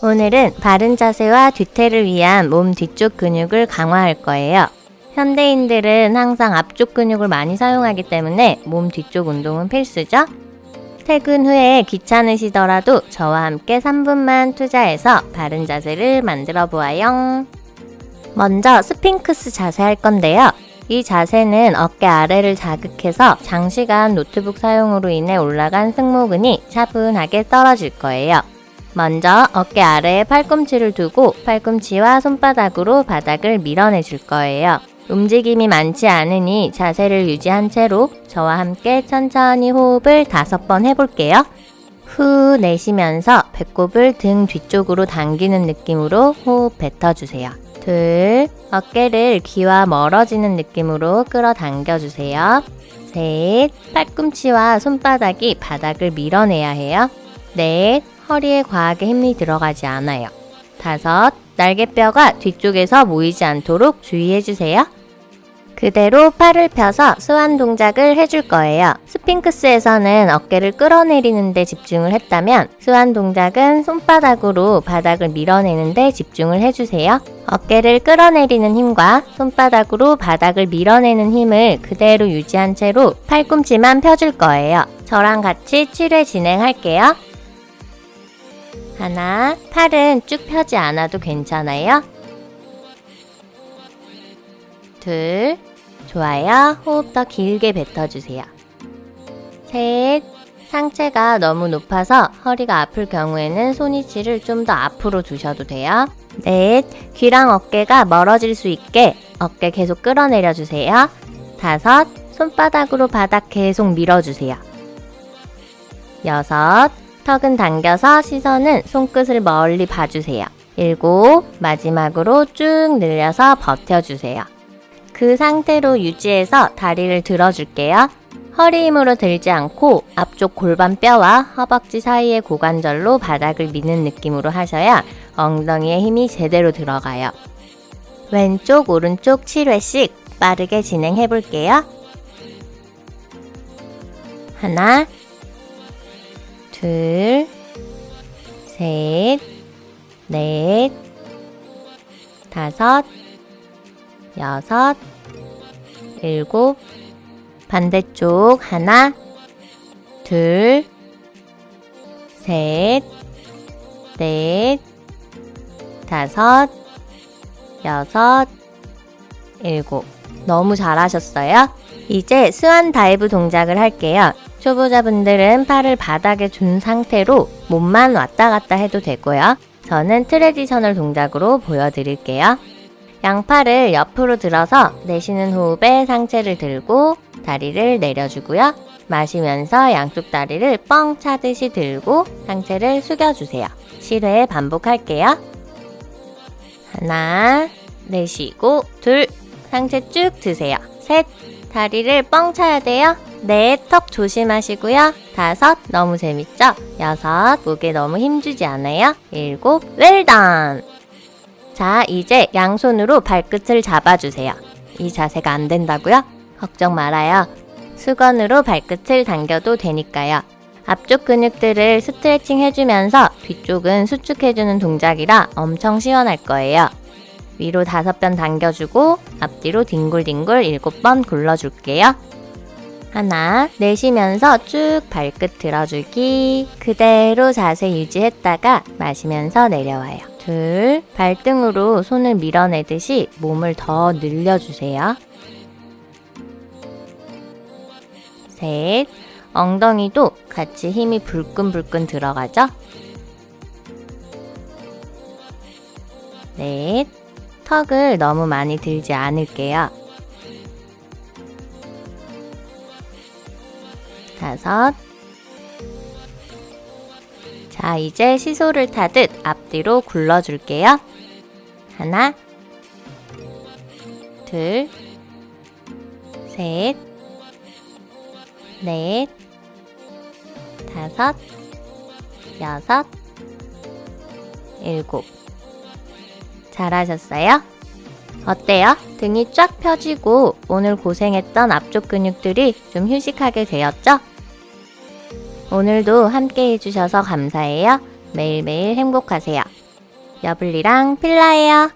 오늘은 바른 자세와 뒤태를 위한 몸 뒤쪽 근육을 강화할 거예요. 현대인들은 항상 앞쪽 근육을 많이 사용하기 때문에 몸 뒤쪽 운동은 필수죠. 퇴근 후에 귀찮으시더라도 저와 함께 3분만 투자해서 바른 자세를 만들어 보아요. 먼저 스핑크스 자세 할 건데요. 이 자세는 어깨 아래를 자극해서 장시간 노트북 사용으로 인해 올라간 승모근이 차분하게 떨어질 거예요. 먼저 어깨 아래에 팔꿈치를 두고 팔꿈치와 손바닥으로 바닥을 밀어내 줄 거예요. 움직임이 많지 않으니 자세를 유지한 채로 저와 함께 천천히 호흡을 다섯 번 해볼게요. 후 내쉬면서 배꼽을 등 뒤쪽으로 당기는 느낌으로 호흡 뱉어주세요. 둘, 어깨를 귀와 멀어지는 느낌으로 끌어당겨 주세요. 셋, 팔꿈치와 손바닥이 바닥을 밀어내야 해요. 넷, 허리에 과하게 힘이 들어가지 않아요. 다섯, 날개뼈가 뒤쪽에서 모이지 않도록 주의해주세요. 그대로 팔을 펴서 스완 동작을 해줄 거예요. 스핑크스에서는 어깨를 끌어내리는 데 집중을 했다면 스완 동작은 손바닥으로 바닥을 밀어내는 데 집중을 해주세요. 어깨를 끌어내리는 힘과 손바닥으로 바닥을 밀어내는 힘을 그대로 유지한 채로 팔꿈치만 펴줄 거예요. 저랑 같이 7회 진행할게요. 하나, 팔은 쭉 펴지 않아도 괜찮아요. 둘, 좋아요. 호흡 더 길게 뱉어주세요. 셋, 상체가 너무 높아서 허리가 아플 경우에는 손위치를 좀 더 앞으로 두셔도 돼요. 넷, 귀랑 어깨가 멀어질 수 있게 어깨 계속 끌어내려 주세요. 다섯, 손바닥으로 바닥 계속 밀어주세요. 여섯, 턱은 당겨서 시선은 손끝을 멀리 봐주세요. 일곱, 마지막으로 쭉 늘려서 버텨주세요. 그 상태로 유지해서 다리를 들어줄게요. 허리 힘으로 들지 않고 앞쪽 골반뼈와 허벅지 사이의 고관절로 바닥을 미는 느낌으로 하셔야 엉덩이에 힘이 제대로 들어가요. 왼쪽, 오른쪽 7회씩 빠르게 진행해 볼게요. 하나, 둘, 셋, 넷, 다섯, 여섯, 일곱, 반대쪽 하나, 둘, 셋, 넷, 다섯, 여섯, 일곱. 너무 잘하셨어요. 이제 swan dive 동작을 할게요. 초보자분들은 팔을 바닥에 둔 상태로 몸만 왔다 갔다 해도 되고요. 저는 traditional 동작으로 보여드릴게요. 양팔을 옆으로 들어서 내쉬는 호흡에 상체를 들고 다리를 내려주고요. 마시면서 양쪽 다리를 뻥 차듯이 들고 상체를 숙여주세요. 7회 반복할게요. 하나, 내쉬고, 둘, 상체 쭉 드세요. 셋, 다리를 뻥 차야 돼요. 넷, 턱 조심하시고요. 다섯, 너무 재밌죠? 여섯, 목에 너무 힘주지 않아요? 일곱, 웰던! 자, 이제 양손으로 발끝을 잡아주세요. 이 자세가 안 된다고요? 걱정 말아요. 수건으로 발끝을 당겨도 되니까요. 앞쪽 근육들을 스트레칭 해주면서 뒤쪽은 수축해주는 동작이라 엄청 시원할 거예요. 위로 다섯 번 당겨주고 앞뒤로 뒹굴뒹굴 일곱 번 굴러줄게요. 하나, 내쉬면서 쭉 발끝 들어주기. 그대로 자세 유지했다가 마시면서 내려와요. 둘, 발등으로 손을 밀어내듯이 몸을 더 늘려주세요. 셋, 엉덩이도 같이 힘이 불끈불끈 들어가죠? 넷, 턱을 너무 많이 들지 않을게요. 다섯. 자, 이제 시소를 타듯 앞뒤로 굴러줄게요. 하나, 둘, 셋, 넷, 다섯, 여섯, 일곱. 잘하셨어요? 어때요? 등이 쫙 펴지고 오늘 고생했던 앞쪽 근육들이 좀 휴식하게 되었죠? 오늘도 함께 해주셔서 감사해요. 매일매일 행복하세요. 여블리랑 필라예요.